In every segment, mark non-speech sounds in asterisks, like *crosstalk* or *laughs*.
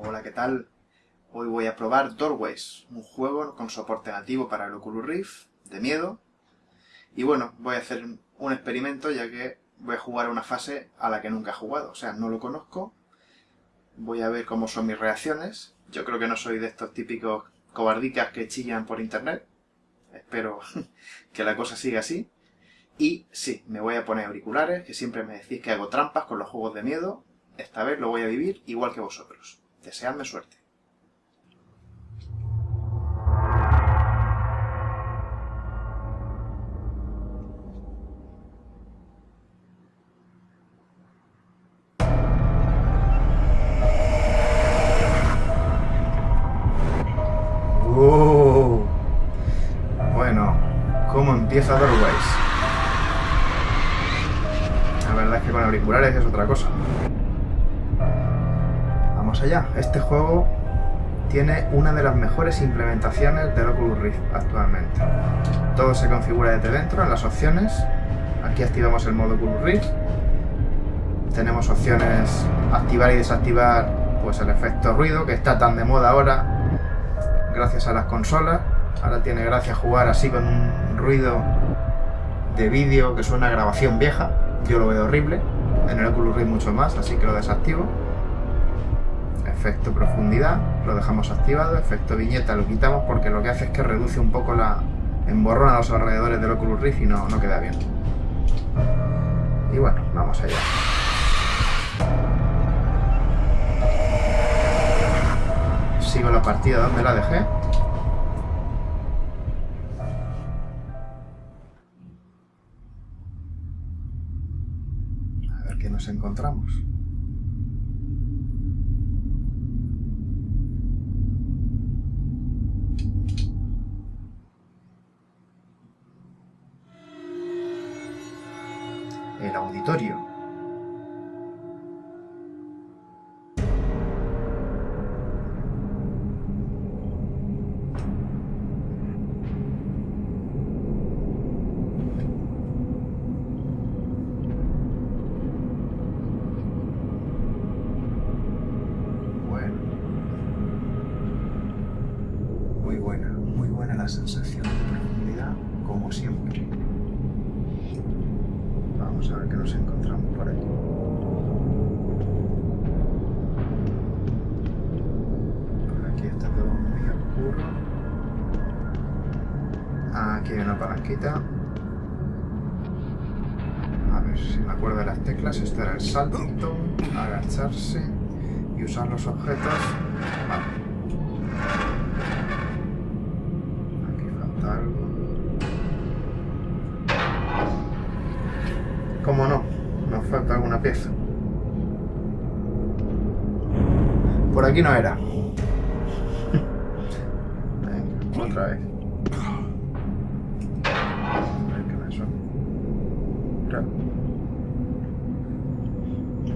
Hola, ¿qué tal? Hoy voy a probar Doorways, un juego con soporte nativo para el Oculus Rift, de miedo. Y bueno, voy a hacer un experimento ya que voy a jugar una fase a la que nunca he jugado. O sea, no lo conozco. Voy a ver cómo son mis reacciones. Yo creo que no soy de estos típicos cobardicas que chillan por internet. Espero *laughs* que la cosa siga así. Y sí, me voy a poner auriculares, que siempre me decís que hago trampas con los juegos de miedo. Esta vez lo voy a vivir igual que vosotros. Deseadme suerte. Este juego tiene una de las mejores implementaciones del Oculus Rift actualmente. Todo se configura desde dentro en las opciones. Aquí activamos el modo Oculus Rift. Tenemos opciones activar y desactivar pues el efecto ruido que está tan de moda ahora gracias a las consolas. Ahora tiene gracia jugar así con un ruido de vídeo que suena a grabación vieja. Yo lo veo horrible. En el Oculus Rift mucho más, así que lo desactivo. Efecto profundidad, lo dejamos activado. Efecto viñeta lo quitamos porque lo que hace es que reduce un poco la... emborrona los alrededores del Oculus Rift y no, no queda bien. Y bueno, vamos allá. Sigo la partida donde la dejé. A ver qué nos encontramos. El auditorio. Aquí hay una palanquita. A ver si me acuerdo de las teclas. Este era el salto, agacharse y usar los objetos. Vale. Aquí falta algo. ¿Cómo no? Nos falta alguna pieza. Por aquí no era. *laughs* Otra vez.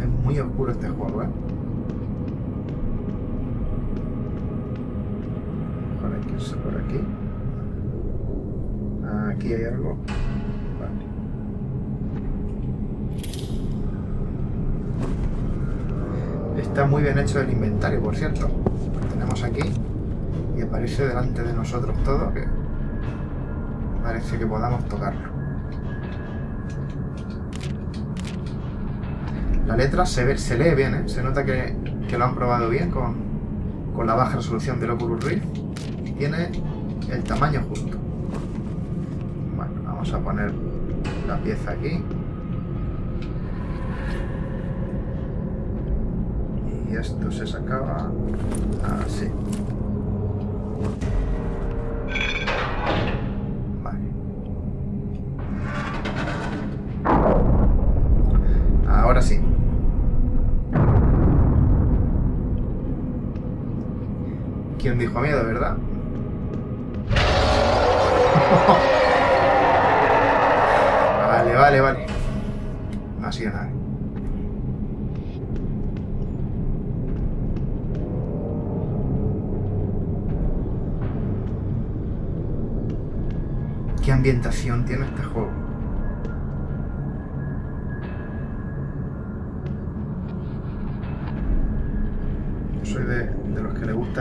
Es muy oscuro este juego, ¿eh? Mejor hay que irse por aquí. Aquí hay algo. Vale. Está muy bien hecho el inventario, por cierto. Lo tenemos aquí y aparece delante de nosotros todo que parece que podamos tocarlo. La letra se, ve, se lee bien, ¿eh? se nota que, que, lo han probado bien con, con la baja resolución del Oculus Rift y tiene el tamaño justo. Bueno, vamos a poner la pieza aquí. y esto se sacaba así. ¿Quién dijo miedo, verdad? *laughs* vale, vale, vale. Ha sido nada. ¿Qué ambientación tiene este juego?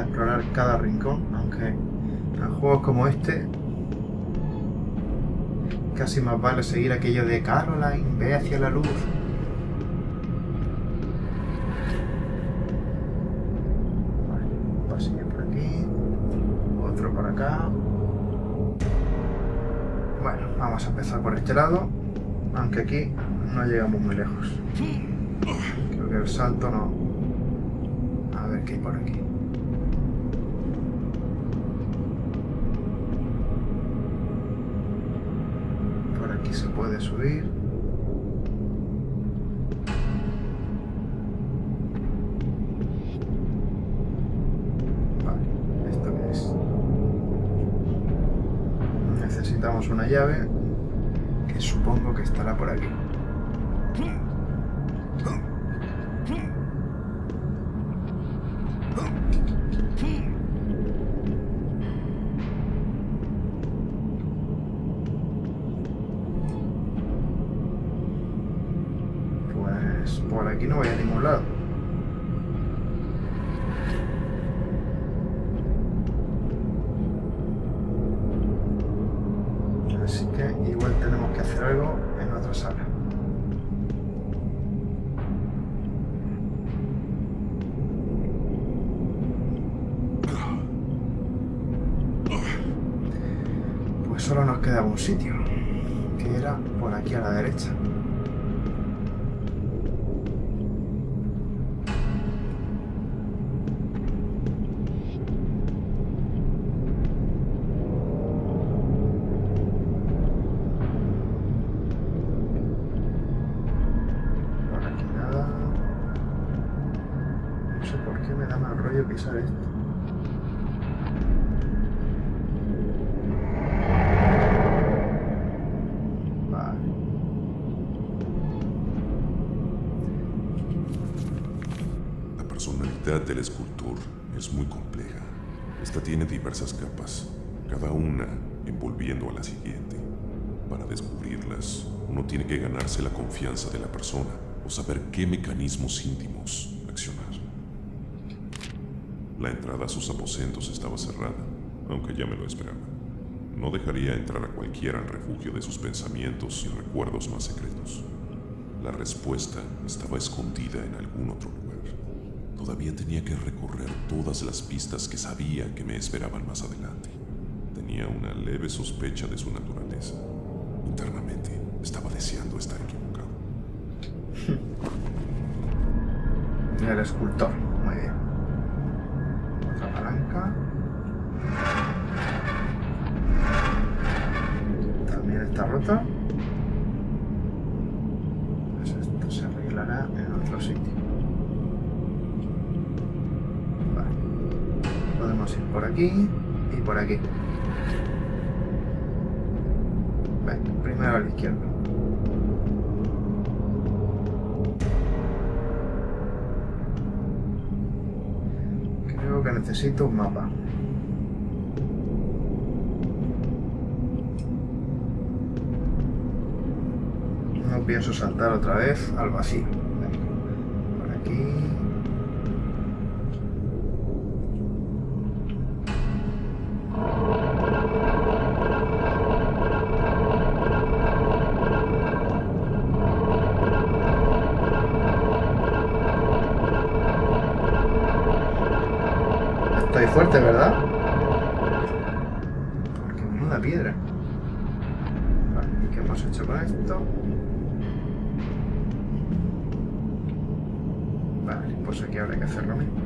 Explorar cada rincón, aunque en juegos como este casi más vale seguir aquello de Caroline, ve hacia la luz. Un pasillo por aquí, otro por acá. Bueno, vamos a empezar por este lado, aunque aquí no llegamos muy lejos. Creo que el salto no... A ver qué hay por aquí. Por aquí se puede subir. Vale, ¿esto qué es? Necesitamos una llave que supongo que estará por aquí. Pues por aquí no voy a ningún lado. Así que igual tenemos que hacer algo en otra sala. Pues solo nos quedaba un sitio, tiene diversas capas, cada una envolviendo a la siguiente. Para descubrirlas, uno tiene que ganarse la confianza de la persona o saber qué mecanismos íntimos accionar. La entrada a sus aposentos estaba cerrada, aunque ya me lo esperaba. No dejaría entrar a cualquiera al refugio de sus pensamientos y recuerdos más secretos. La respuesta estaba escondida en algún otro lugar. Todavía tenía que recorrer todas las pistas que sabía que me esperaban más adelante. Tenía una leve sospecha de su naturaleza. Internamente estaba deseando estar equivocado. *laughs* El escultor. Aquí y por aquí. Primero a la izquierda. Creo que necesito un mapa. No pienso saltar otra vez al vacío. Por aquí. Estoy fuerte, ¿verdad? Porque menuda piedra. Vale, ¿y qué hemos hecho con esto? Vale, pues aquí habrá que hacer lo mismo.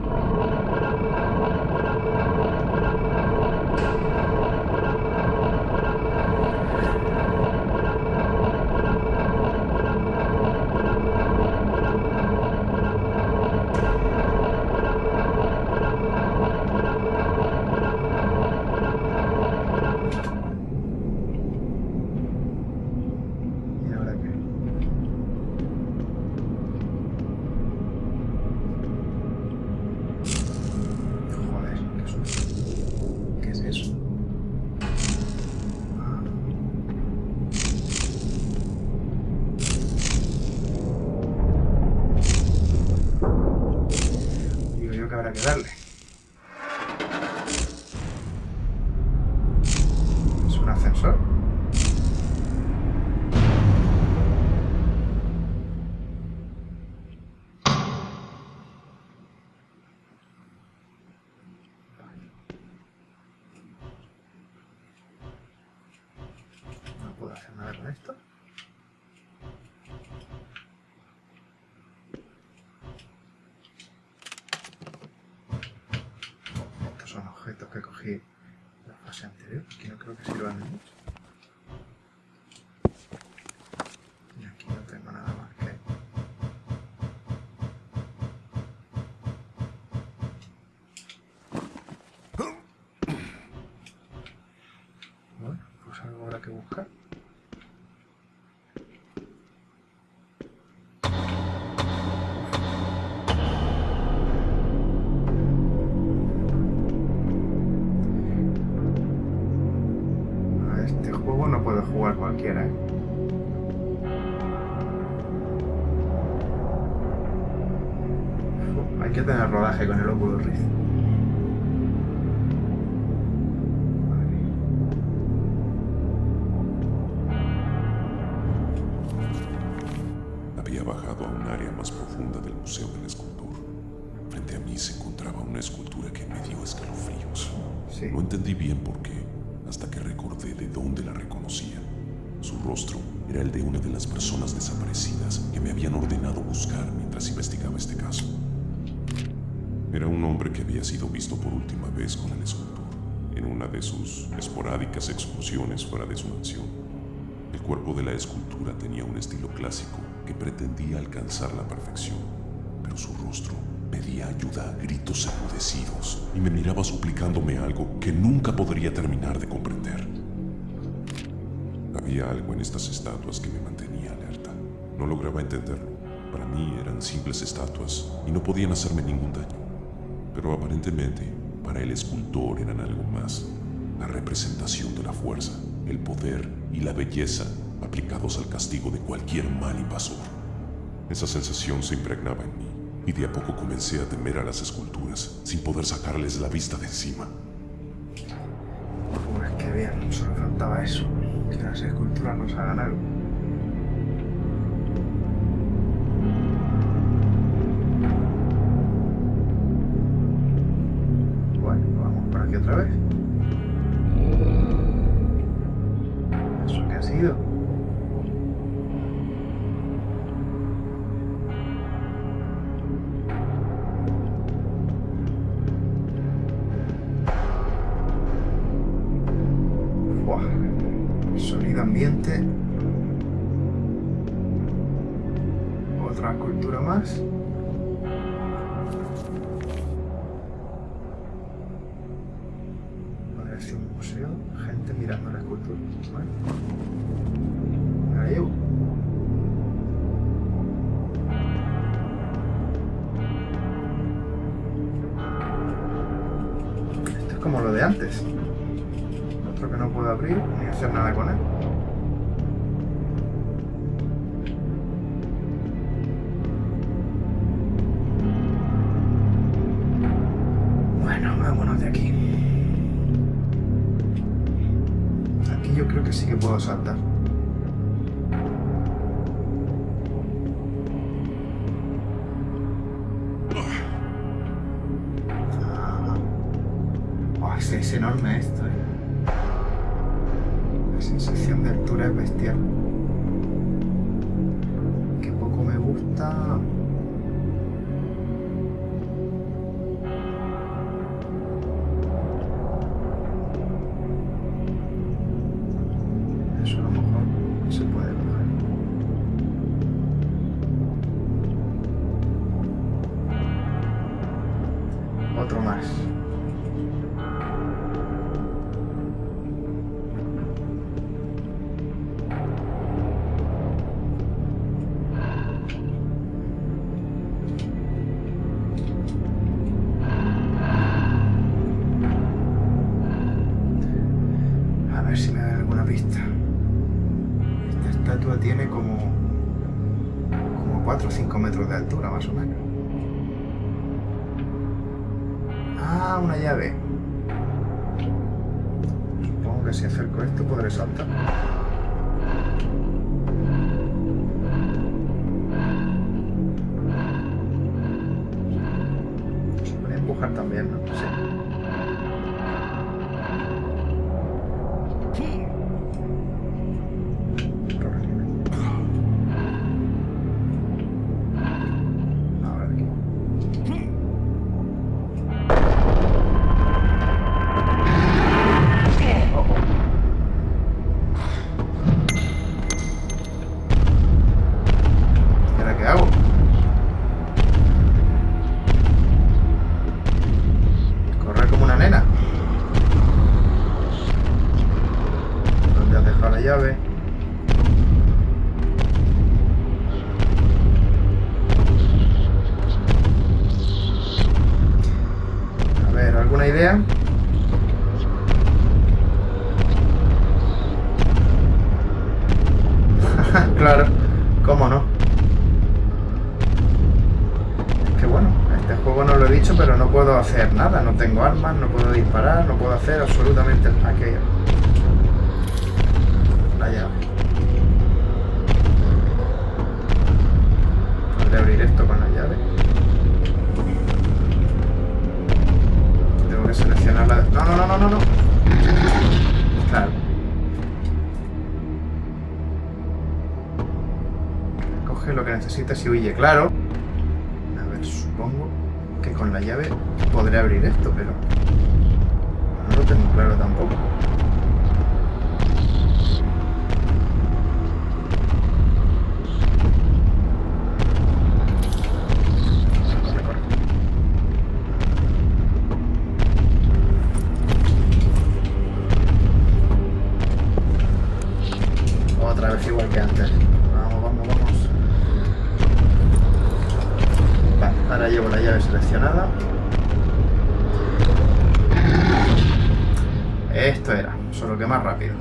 Que la fase anterior, que no creo que sirvan de mucho. Y aquí no tengo nada más que... Bueno, pues algo habrá que buscar. Con el Oculus Rift. Había bajado a un área más profunda del Museo del Escultor. Frente a mí se encontraba una escultura que me dio escalofríos. Sí. No entendí bien por qué, hasta que recordé de dónde la reconocía. Su rostro era el de una de las personas desaparecidas que me habían ordenado buscar mientras investigaba este caso. Era un hombre que había sido visto por última vez con el escultor, en una de sus esporádicas excursiones fuera de su mansión. El cuerpo de la escultura tenía un estilo clásico que pretendía alcanzar la perfección, pero su rostro pedía ayuda a gritos enmudecidos y me miraba suplicándome algo que nunca podría terminar de comprender. Había algo en estas estatuas que me mantenía alerta. No lograba entenderlo. Para mí eran simples estatuas y no podían hacerme ningún daño. Pero aparentemente, para el escultor eran algo más. La representación de la fuerza, el poder y la belleza aplicados al castigo de cualquier mal invasor. Esa sensación se impregnaba en mí y de a poco comencé a temer a las esculturas sin poder sacarles la vista de encima. Pues qué bien, solo faltaba eso. Que las esculturas nos hagan algo. Sonido ambiente. Otra escultura más. Parece un museo. Gente mirando la escultura. Bueno. Ni hacer nada con él. Bueno, vámonos de aquí. Aquí yo creo que sí que puedo saltar. Esta estatua tiene como, como 4 o 5 metros de altura, más o menos. Ah, una llave. Supongo que si acerco esto podré saltar. Tengo armas, no puedo disparar, no puedo hacer absolutamente aquello. La llave. Podré abrir esto con la llave. Tengo que seleccionar la... No, no, no, no, no, no. Claro. Coge lo que necesitas y huye, claro. A ver, supongo que con la llave podré abrir esto, pero... No lo tengo claro tampoco. Otra vez igual que antes. Vamos, vamos, vamos. Ahora llevo la llave seleccionada. Solo que más rápido.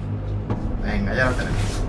Venga, ya lo tenemos.